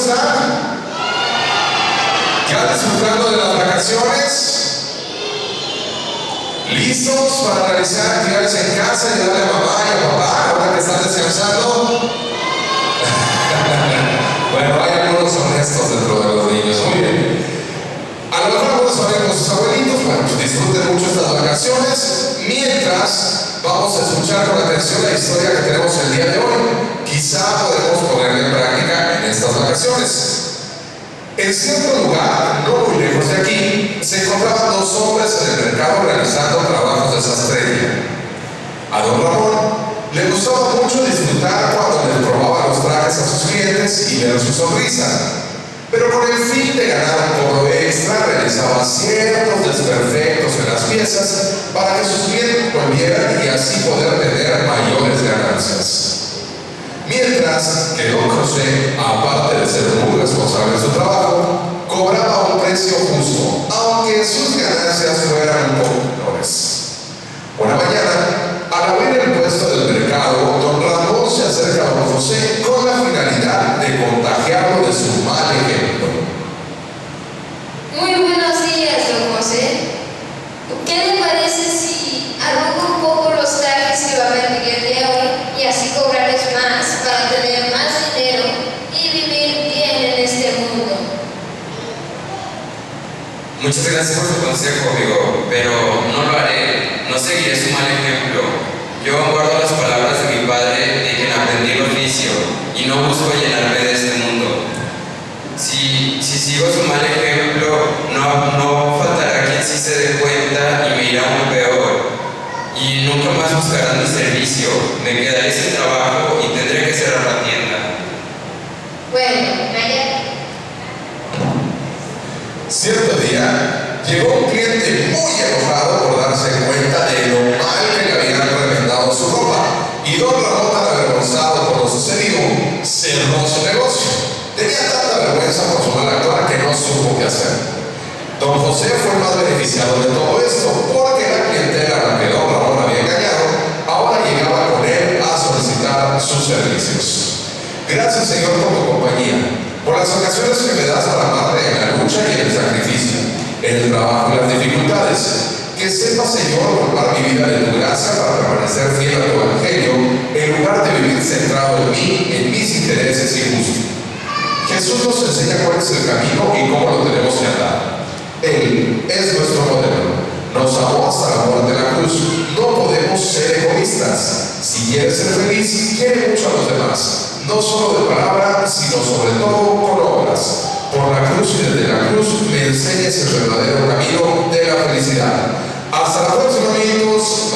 están? ¿Ya disfrutando de las vacaciones? ¿Listos para realizar actividades en casa y darle a mamá y a papá ahora que están descansando? bueno, hay algunos honestos dentro de los niños, muy bien. A lo mejor algunos van con sus abuelitos, bueno, disfruten mucho estas vacaciones, mientras vamos a escuchar con atención la historia que tenemos el día de hoy. Quizá podemos ponerla en práctica en estas vacaciones. En cierto lugar, no muy lejos de aquí, se encontraban dos hombres en el mercado realizando trabajos de sastrería. A don Ramón le gustaba mucho disfrutar cuando le probaba los trajes a sus clientes y ver su sonrisa. Pero con el fin de ganar un cobro extra, realizaba ciertos desperfectos en las piezas para que sus clientes volvieran y así poder Que don José, aparte de ser muy responsable en su trabajo, cobraba un precio justo, aunque sus ganancias fueran un poco menores. Una mañana, al abrir el puesto del mercado, don Ramón se acerca a don José con la finalidad de contagiarlo de su mal ejemplo. Muy buenos días, don José. ¿Qué le parece si arrugo un poco los trajes que va a vender el día de hoy y así cobrarles más para tener más dinero y vivir bien en este mundo? Muchas gracias por su consejo, amigo, pero no lo haré. No seguiré su mal ejemplo. Yo guardo las palabras de mi padre de quien aprendí el oficio y no busco llenarme de este mundo. Si, si sigo su mal ejemplo, no, no faltará quien sí se dé cuenta y me irá aún peor. Y nunca más buscarán mi servicio. Me quedaré sin trabajo y tendré que cerrar la tienda. Bueno. Cierto día, llegó un cliente muy enojado por darse cuenta de lo mal que le habían reventado su ropa. Y don Ramón, avergonzado por lo sucedido, cerró su negocio. Tenía tanta vergüenza por su mala actuar que no supo qué hacer. Don José fue más beneficiado de todo esto, porque la clientela a la que don Ramón había engañado, ahora llegaba con él a solicitar sus servicios. Gracias Señor por tu compañía, por las ocasiones que me das para amarte en la lucha y en el sacrificio, en el trabajo y las Que sepa, Señor, ocupar mi vida de tu gracia para permanecer fiel a tu evangelio, en lugar de vivir centrado en mí, en mis intereses y gustos. Jesús nos enseña cuál es el camino y cómo lo tenemos que andar. Él es nuestro modelo. Nos amó hasta la muerte de la cruz. No podemos ser egoístas. Si quieres ser feliz, quiere mucho a los demás. No solo de palabra, sino sobre todo con obras. Por la cruz y desde la cruz me enseñes el verdadero camino de la felicidad. Hasta la próxima amigos.